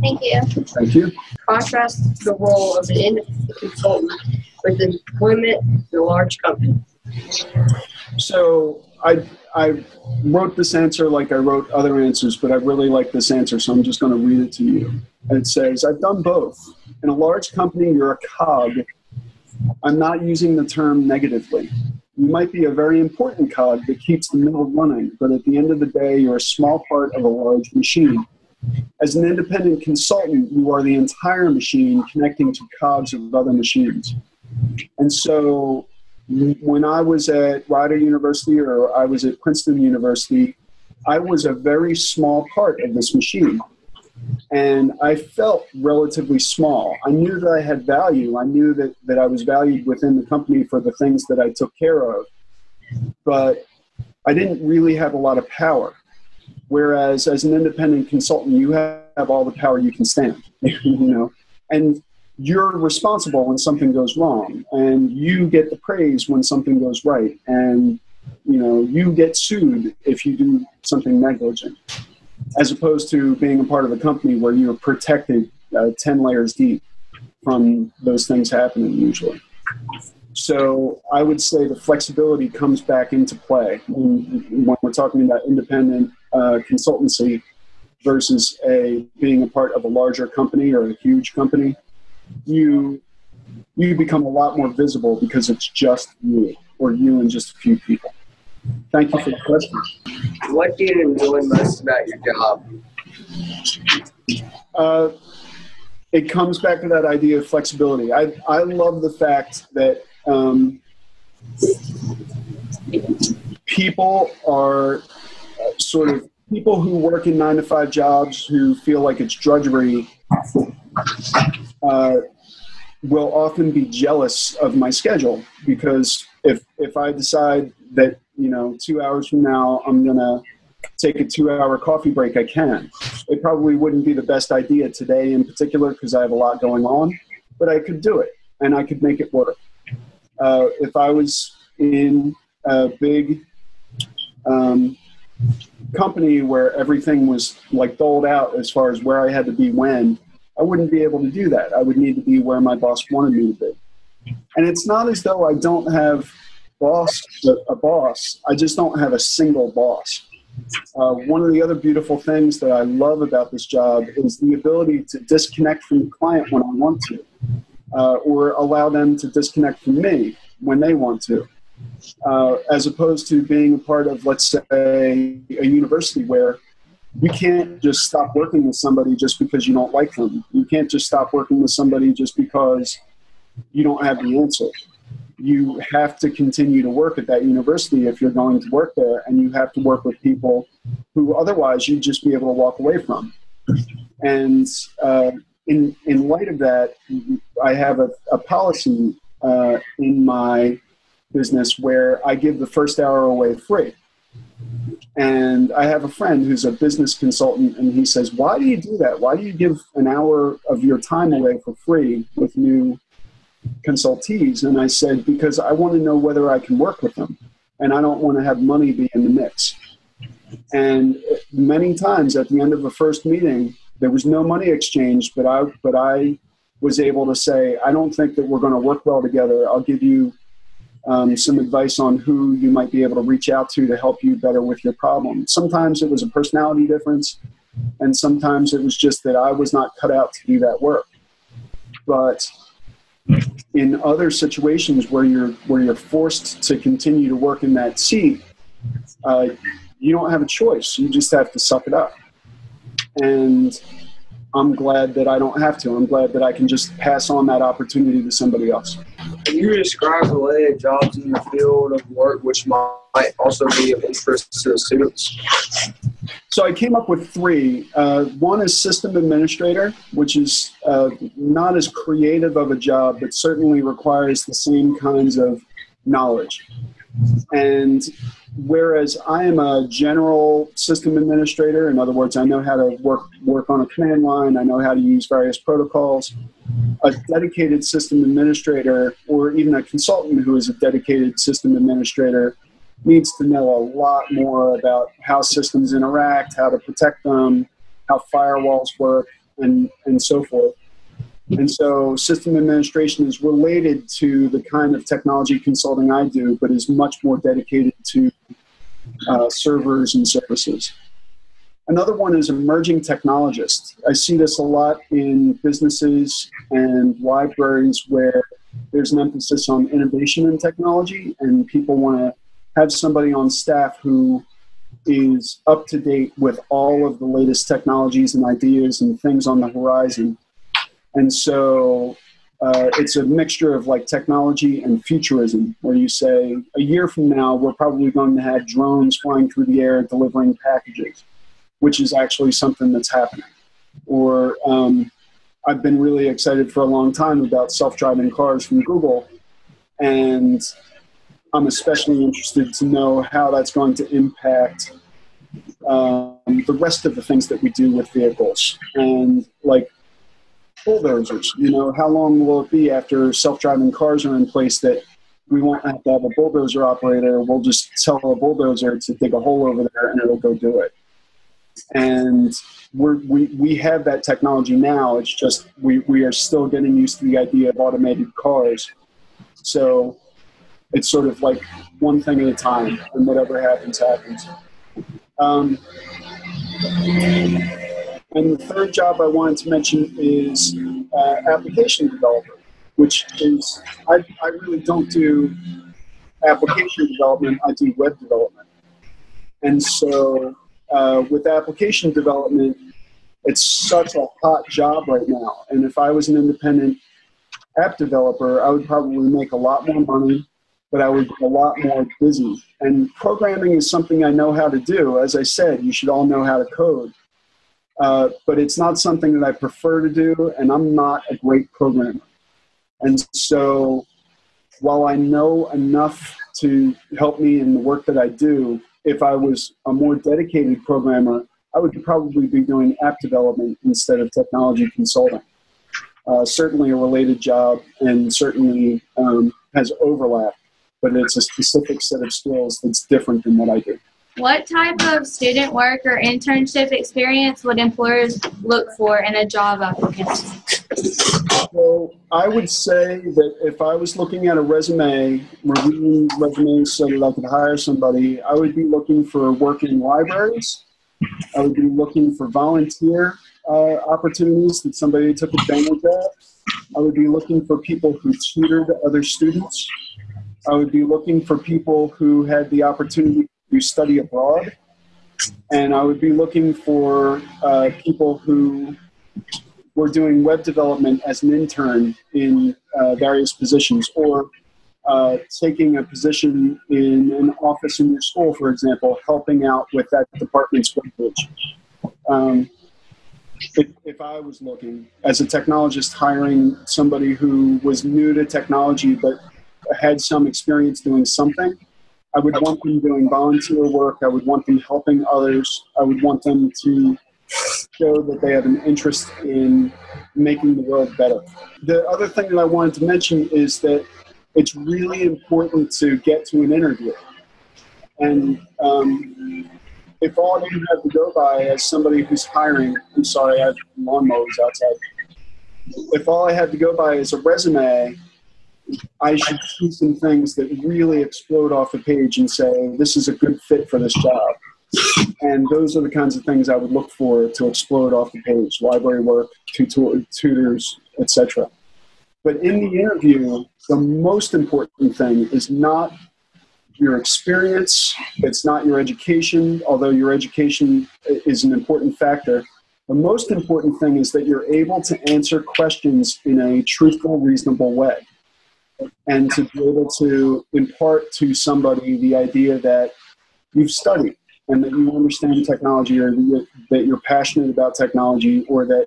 Thank you. Thank you. Contrast the role of an independent consultant with employment in a large company. So I, I wrote this answer like I wrote other answers, but I really like this answer, so I'm just going to read it to you. And it says, I've done both. In a large company, you're a cog. I'm not using the term negatively. You might be a very important cog that keeps the mill running, but at the end of the day, you're a small part of a large machine. As an independent consultant, you are the entire machine connecting to cogs of other machines. And so when I was at Rider University or I was at Princeton University, I was a very small part of this machine. And I felt relatively small. I knew that I had value. I knew that, that I was valued within the company for the things that I took care of. But I didn't really have a lot of power. Whereas as an independent consultant, you have all the power you can stand, (laughs) you know. And you're responsible when something goes wrong and you get the praise when something goes right and you know you get sued if you do something negligent as opposed to being a part of a company where you're protected uh, 10 layers deep from those things happening usually so i would say the flexibility comes back into play when, when we're talking about independent uh, consultancy versus a being a part of a larger company or a huge company you you become a lot more visible because it's just you or you and just a few people. Thank you for the question. What do you enjoy most about your job? Uh, it comes back to that idea of flexibility. I, I love the fact that um, people are uh, sort of people who work in nine to five jobs who feel like it's drudgery uh, will often be jealous of my schedule because if if I decide that you know two hours from now I'm gonna take a two hour coffee break, I can. It probably wouldn't be the best idea today in particular because I have a lot going on, but I could do it and I could make it work. Uh, if I was in a big um, company where everything was like doled out as far as where I had to be when, I wouldn't be able to do that. I would need to be where my boss wanted me to be. And it's not as though I don't have boss a boss. I just don't have a single boss. Uh, one of the other beautiful things that I love about this job is the ability to disconnect from the client when I want to, uh, or allow them to disconnect from me when they want to, uh, as opposed to being a part of, let's say, a university where you can't just stop working with somebody just because you don't like them. You can't just stop working with somebody just because you don't have the answer. You have to continue to work at that university if you're going to work there, and you have to work with people who otherwise you'd just be able to walk away from. And uh, in in light of that, I have a, a policy uh, in my business where I give the first hour away free. And I have a friend who's a business consultant, and he says, Why do you do that? Why do you give an hour of your time away for free with new consultees, and I said because I want to know whether I can work with them, and I don't want to have money be in the mix. And many times at the end of a first meeting, there was no money exchanged, but I but I was able to say, I don't think that we're going to work well together. I'll give you um, some advice on who you might be able to reach out to to help you better with your problem. Sometimes it was a personality difference, and sometimes it was just that I was not cut out to do that work. But in other situations where you're where you're forced to continue to work in that seat, uh, you don't have a choice. You just have to suck it up. And I'm glad that I don't have to. I'm glad that I can just pass on that opportunity to somebody else. Can you describe the way of jobs in your field of work which might also be of interest to the students? So I came up with three. Uh, one is system administrator, which is uh, not as creative of a job, but certainly requires the same kinds of knowledge. And whereas I am a general system administrator, in other words, I know how to work work on a command line, I know how to use various protocols. A dedicated system administrator, or even a consultant who is a dedicated system administrator, needs to know a lot more about how systems interact, how to protect them, how firewalls work, and, and so forth. And so system administration is related to the kind of technology consulting I do, but is much more dedicated to uh, servers and services. Another one is emerging technologist. I see this a lot in businesses and libraries where there's an emphasis on innovation and technology, and people want to have somebody on staff who is up to date with all of the latest technologies and ideas and things on the horizon. And so uh, it's a mixture of like technology and futurism, where you say a year from now, we're probably going to have drones flying through the air delivering packages, which is actually something that's happening. Or um, I've been really excited for a long time about self driving cars from Google. And I'm especially interested to know how that's going to impact um, the rest of the things that we do with vehicles. And like bulldozers, you know, how long will it be after self-driving cars are in place that we won't have to have a bulldozer operator. We'll just tell a bulldozer to dig a hole over there and it'll go do it. And we're, we, we have that technology now. It's just we, we are still getting used to the idea of automated cars. So it's sort of like one thing at a time, and whatever happens, happens. Um, and the third job I wanted to mention is uh, application developer, which is, I, I really don't do application development, I do web development. And so uh, with application development, it's such a hot job right now. And if I was an independent app developer, I would probably make a lot more money but I would be a lot more busy. And programming is something I know how to do. As I said, you should all know how to code. Uh, but it's not something that I prefer to do, and I'm not a great programmer. And so while I know enough to help me in the work that I do, if I was a more dedicated programmer, I would probably be doing app development instead of technology consulting. Uh, certainly a related job and certainly um, has overlap but it's a specific set of skills that's different than what I do. What type of student work or internship experience would employers look for in a job applicant? So I would say that if I was looking at a resume, reviewing resumes so that I could hire somebody, I would be looking for work in libraries. I would be looking for volunteer uh, opportunities that somebody took advantage of. I would be looking for people who tutored other students. I would be looking for people who had the opportunity to study abroad. And I would be looking for uh, people who were doing web development as an intern in uh, various positions or uh, taking a position in an office in your school, for example, helping out with that department's webpage. Um, if, if, I was looking as a technologist hiring somebody who was new to technology but had some experience doing something. I would want them doing volunteer work. I would want them helping others. I would want them to show that they have an interest in making the world better. The other thing that I wanted to mention is that it's really important to get to an interview. And um, if all you have to go by as somebody who's hiring, I'm sorry, I have lawnmowers outside. If all I have to go by is a resume, I should see some things that really explode off the page and say, this is a good fit for this job. And those are the kinds of things I would look for to explode off the page library work, tutor, tutors, etc. But in the interview, the most important thing is not your experience, it's not your education, although your education is an important factor. The most important thing is that you're able to answer questions in a truthful, reasonable way. And to be able to impart to somebody the idea that you've studied and that you understand technology or that you're passionate about technology or that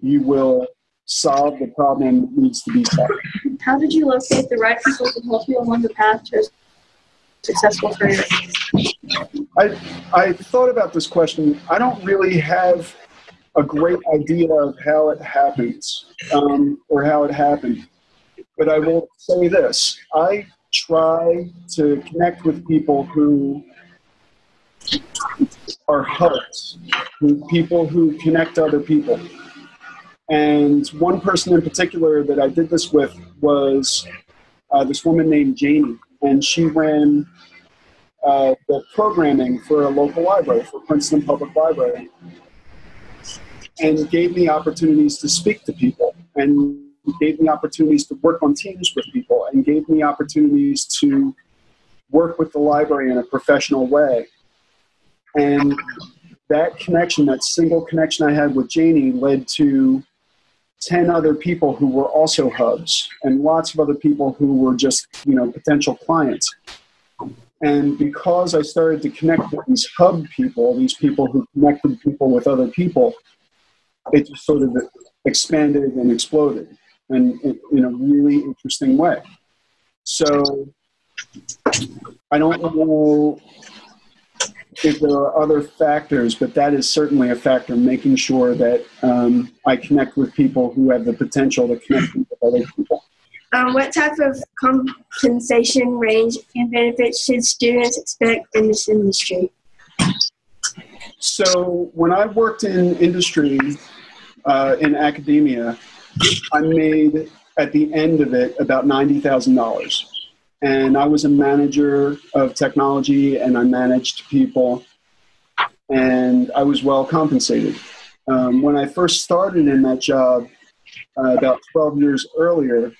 you will solve the problem that needs to be solved. How did you locate the right people to help you along the path to a successful career? I, I thought about this question. I don't really have a great idea of how it happens um, or how it happened. But I will say this. I try to connect with people who are hubs, people who connect other people. And one person in particular that I did this with was uh, this woman named Janie, and she ran uh, the programming for a local library, for Princeton Public Library, and gave me opportunities to speak to people, and gave me opportunities to work on teams with people, and gave me opportunities to work with the library in a professional way. And that connection, that single connection I had with Janie, led to 10 other people who were also hubs and lots of other people who were just, you know, potential clients. And because I started to connect with these hub people, these people who connected people with other people, it just sort of expanded and exploded and in a really interesting way. So I don't know if there are other factors, but that is certainly a factor, making sure that um, I connect with people who have the potential to connect with other people. Um, what type of compensation range and benefits should students expect in this industry? So, when I worked in industry, uh, in academia, I made at the end of it about $90,000 and I was a manager of technology and I managed people and I was well compensated. Um, when I first started in that job uh, about 12 years earlier,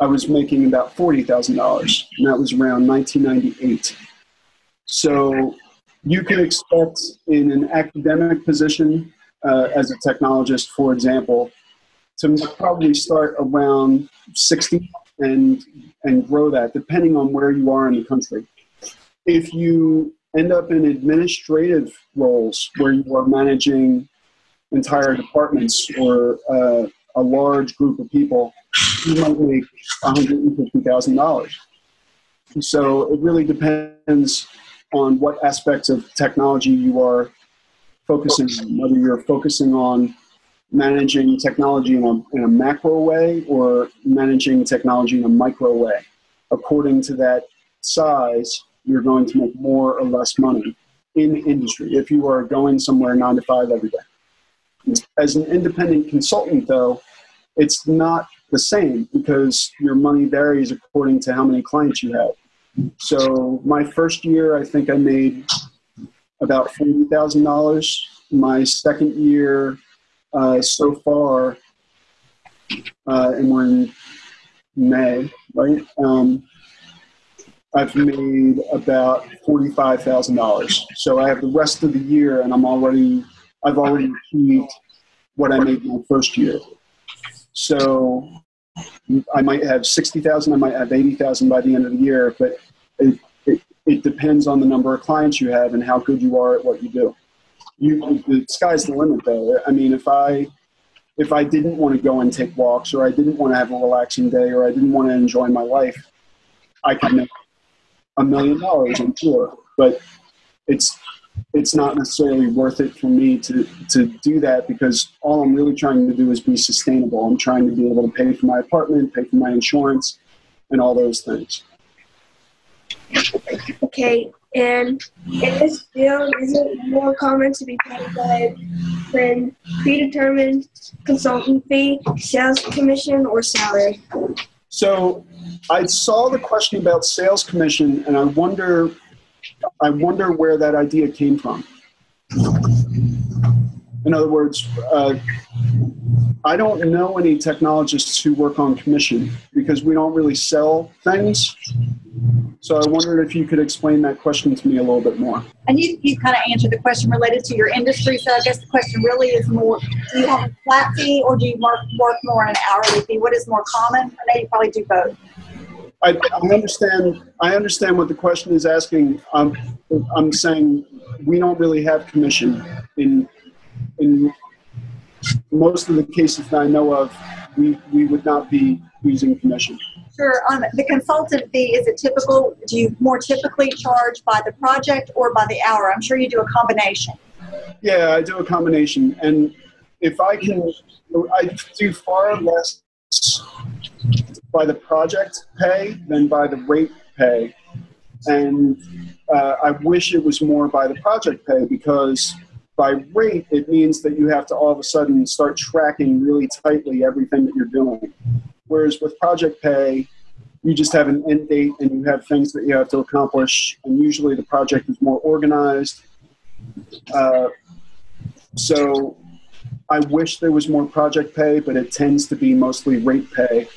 I was making about $40,000 and that was around 1998. So you can expect in an academic position uh, as a technologist, for example, to probably start around 60 and and grow that depending on where you are in the country. If you end up in administrative roles where you are managing entire departments or uh, a large group of people, you might make $150,000. So it really depends on what aspects of technology you are focusing on, whether you're focusing on managing technology in a, in a macro way or managing technology in a micro way. According to that size, you're going to make more or less money in the industry if you are going somewhere nine to five every day. As an independent consultant, though, it's not the same because your money varies according to how many clients you have. So my first year, I think I made about forty thousand dollars. My second year, uh, so far, uh, and we're in May, right? Um, I've made about forty-five thousand dollars. So I have the rest of the year, and I'm already, I've already achieved what I made my first year. So I might have sixty thousand, I might have eighty thousand by the end of the year, but it, it, it depends on the number of clients you have and how good you are at what you do you the sky's the limit though. I mean, if I if I didn't want to go and take walks, or I didn't want to have a relaxing day, or I didn't want to enjoy my life, I could make a million dollars, I'm sure. But it's it's not necessarily worth it for me to to do that because all I'm really trying to do is be sustainable. I'm trying to be able to pay for my apartment, pay for my insurance, and all those things. Okay, and in this field, is it more common to be paid by when predetermined consultant fee, sales commission, or salary? So I saw the question about sales commission, and I wonder, I wonder where that idea came from. In other words, uh, I don't know any technologists who work on commission because we don't really sell things. So I wondered if you could explain that question to me a little bit more. And you, you kind of answered the question related to your industry. So I guess the question really is more, do you have a flat fee or do you work, work more on an hourly fee? What is more common? I know you probably do both. I, I understand. I understand what the question is asking. Um, I'm saying we don't really have commission in in most of the cases that I know of. We we would not be using commission. Sure. On the consultant fee, is it typical? Do you more typically charge by the project or by the hour? I'm sure you do a combination. Yeah, I do a combination, and if I can, I do far less by the project pay than by the rate pay, and uh, I wish it was more by the project pay because by rate it means that you have to all of a sudden start tracking really tightly everything that you're doing. Whereas with project pay, you just have an end date and you have things that you have to accomplish, and usually the project is more organized. Uh, so I wish there was more project pay, but it tends to be mostly rate pay.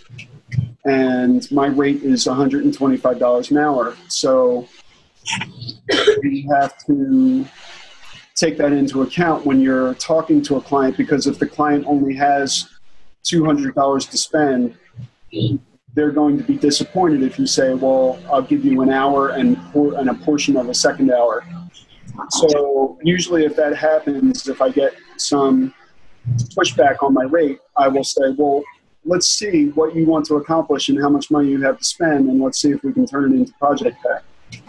And my rate is $125 an hour. So we have to take that into account when you're talking to a client because if the client only has $200 to spend, they're going to be disappointed if you say, well, I'll give you an hour and, por- and a portion of a second hour. So usually if that happens, if I get some pushback on my rate, I will say, well, let's see what you want to accomplish and how much money you have to spend, and let's see if we can turn it into project pay.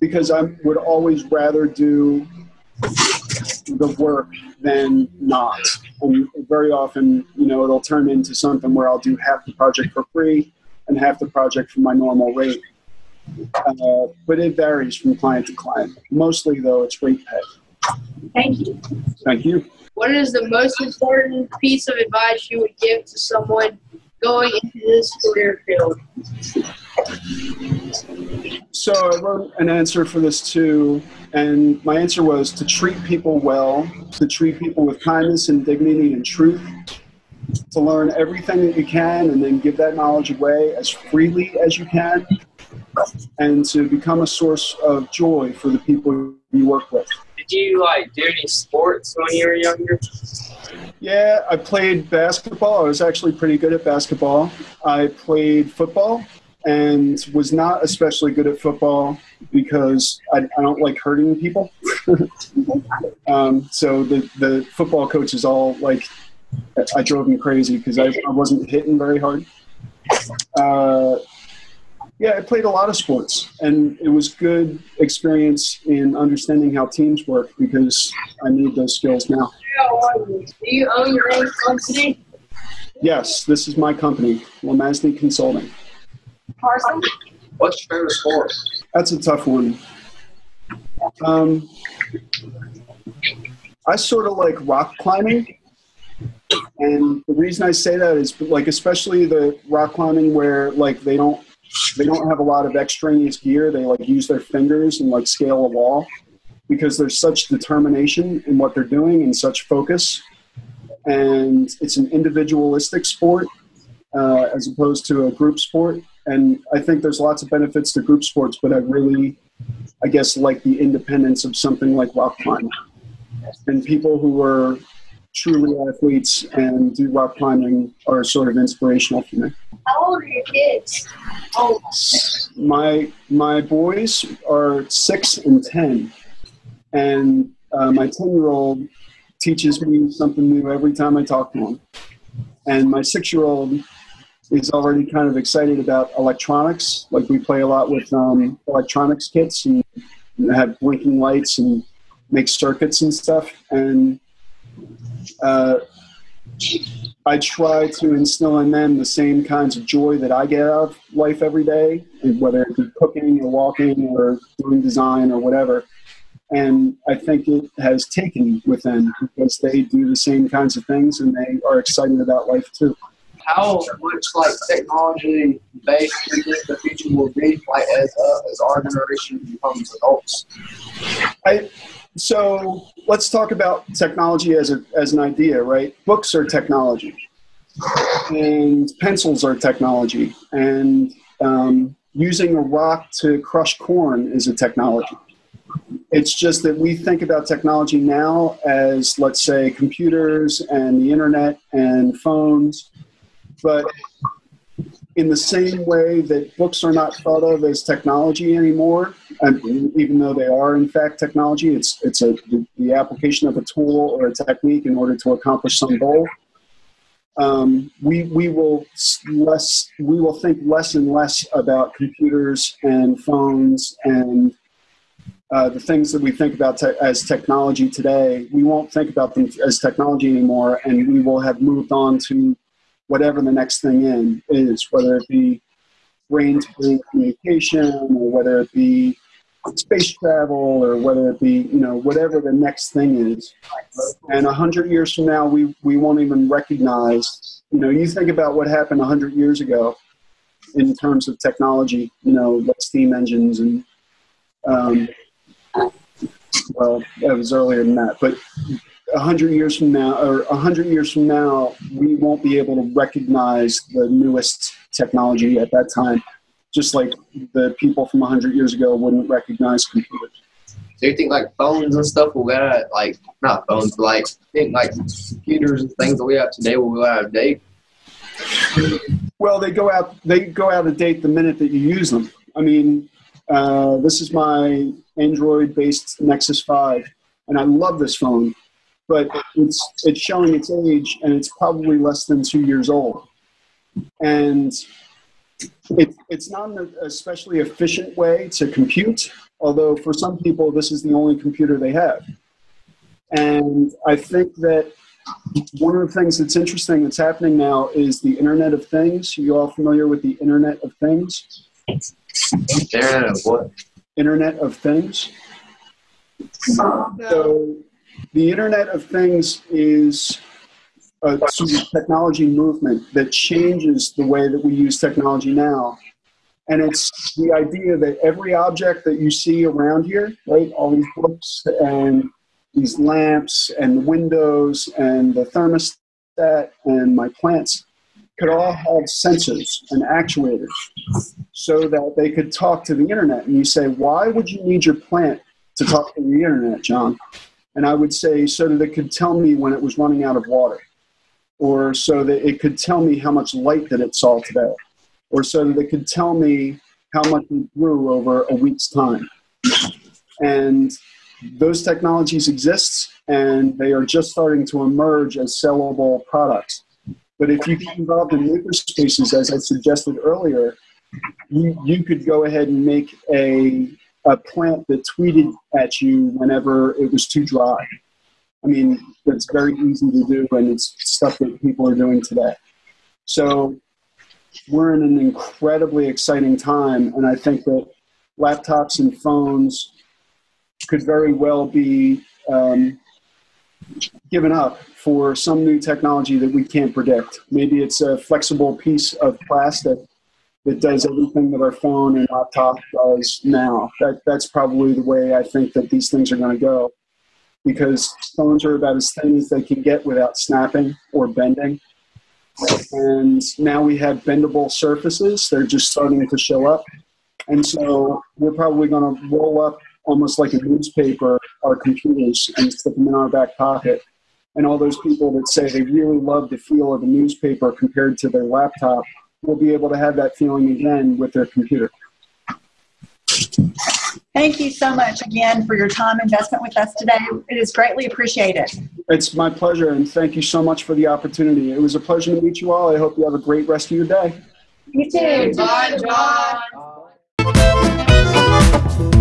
Because I would always rather do the work than not. And very often, you know, it'll turn into something where I'll do half the project for free and half the project for my normal rate. Uh, but it varies from client to client. Mostly, though, it's rate pay. Thank you. Thank you. What is the most important piece of advice you would give to someone going into this career field? So I wrote an answer for this too, and my answer was to treat people well, to treat people with kindness and dignity and truth, to learn everything that you can and then give that knowledge away as freely as you can, and to become a source of joy for the people you work with. Did you like do any sports when you were younger? Yeah, I played basketball. I was actually pretty good at basketball. I played football and was not especially good at football because I, I don't like hurting people. (laughs) um, so the, the football coaches all like, I drove them crazy because I, I wasn't hitting very hard. Uh, yeah, I played a lot of sports, and it was good experience in understanding how teams work because I need those skills now. Do you own your own company? Yes, this is my company, LeMasney Consulting. Carson? What's your favorite sport? That's a tough one. Um, I sort of like rock climbing. And the reason I say that is like especially the rock climbing where like they don't they don't have a lot of extraneous gear. They like use their fingers and like scale a wall because there's such determination in what they're doing and such focus. And it's an individualistic sport uh, as opposed to a group sport. And I think there's lots of benefits to group sports, but I really, I guess, like the independence of something like rock climbing. And people who are truly athletes and do rock climbing are sort of inspirational for me. How old are your kids? Oh, My my boys are six and ten, and uh, my ten year old teaches me something new every time I talk to him, and my six year old is already kind of excited about electronics. Like we play a lot with um, electronics kits and have blinking lights and make circuits and stuff. And uh, I try to instill in them the same kinds of joy that I get out of life every day, whether it be cooking or walking or doing design or whatever. And I think it has taken with them because they do the same kinds of things and they are excited about life too. How much like technology based do you think the future will be like as uh, as our generation becomes adults? I, so let's talk about technology as, a, as an idea, right? Books are technology, and pencils are technology, and um, using a rock to crush corn is a technology. It's just that we think about technology now as, let's say, computers and the internet and phones, but in the same way that books are not thought of as technology anymore, and even though they are in fact technology, it's it's a the, the application of a tool or a technique in order to accomplish some goal. Um, we we will less we will think less and less about computers and phones and uh, the things that we think about te- as technology today. We won't think about them as technology anymore, and we will have moved on to whatever the next thing in is, whether it be brain-to-brain communication or whether it be space travel or whether it be you know whatever the next thing is. And a hundred years from now we we won't even recognize you know you think about what happened a hundred years ago in terms of technology you know like steam engines and um, well that was earlier than that but a hundred years from now or a hundred years from now we won't be able to recognize the newest technology at that time just like the people from 100 years ago wouldn't recognize computers. So you think like phones and stuff will go out like not phones, but like think like computers and things that we have today will go out of date. Well, they go out they go out of date the minute that you use them. I mean, uh, this is my Android-based Nexus 5, and I love this phone, but it's it's showing its age, and it's probably less than two years old, and it, it's not an especially efficient way to compute, although for some people this is the only computer they have. And I think that one of the things that's interesting that's happening now is the Internet of Things. You all familiar with the Internet of Things? Internet of what? Internet of Things. So the Internet of Things is a sort of technology movement that changes the way that we use technology now. And it's the idea that every object that you see around here, right, all these books and these lamps and the windows and the thermostat and my plants could all have sensors and actuators so that they could talk to the internet. And you say, why would you need your plant to talk to the internet, John? And I would say, so that it could tell me when it was running out of water or so that it could tell me how much light that it saw today, or so that it could tell me how much it grew over a week's time. And those technologies exist, and they are just starting to emerge as sellable products. But if you get involved in makerspaces, as I suggested earlier, you, you could go ahead and make a, a plant that tweeted at you whenever it was too dry. I mean, it's very easy to do, and it's stuff that people are doing today. So we're in an incredibly exciting time, and I think that laptops and phones could very well be um, given up for some new technology that we can't predict. Maybe it's a flexible piece of plastic that does everything that our phone and laptop does now. That, that's probably the way I think that these things are going to go because phones are about as thin as they can get without snapping or bending. And now we have bendable surfaces. They're just starting to show up. And so we're probably going to roll up almost like a newspaper our computers and stick them in our back pocket. And all those people that say they really love the feel of a newspaper compared to their laptop will be able to have that feeling again with their computer. Thank you so much again for your time investment with us today. It is greatly appreciated. It's my pleasure, and thank you so much for the opportunity. It was a pleasure to meet you all. I hope you have a great rest of your day. You too. Bye, John. Bye.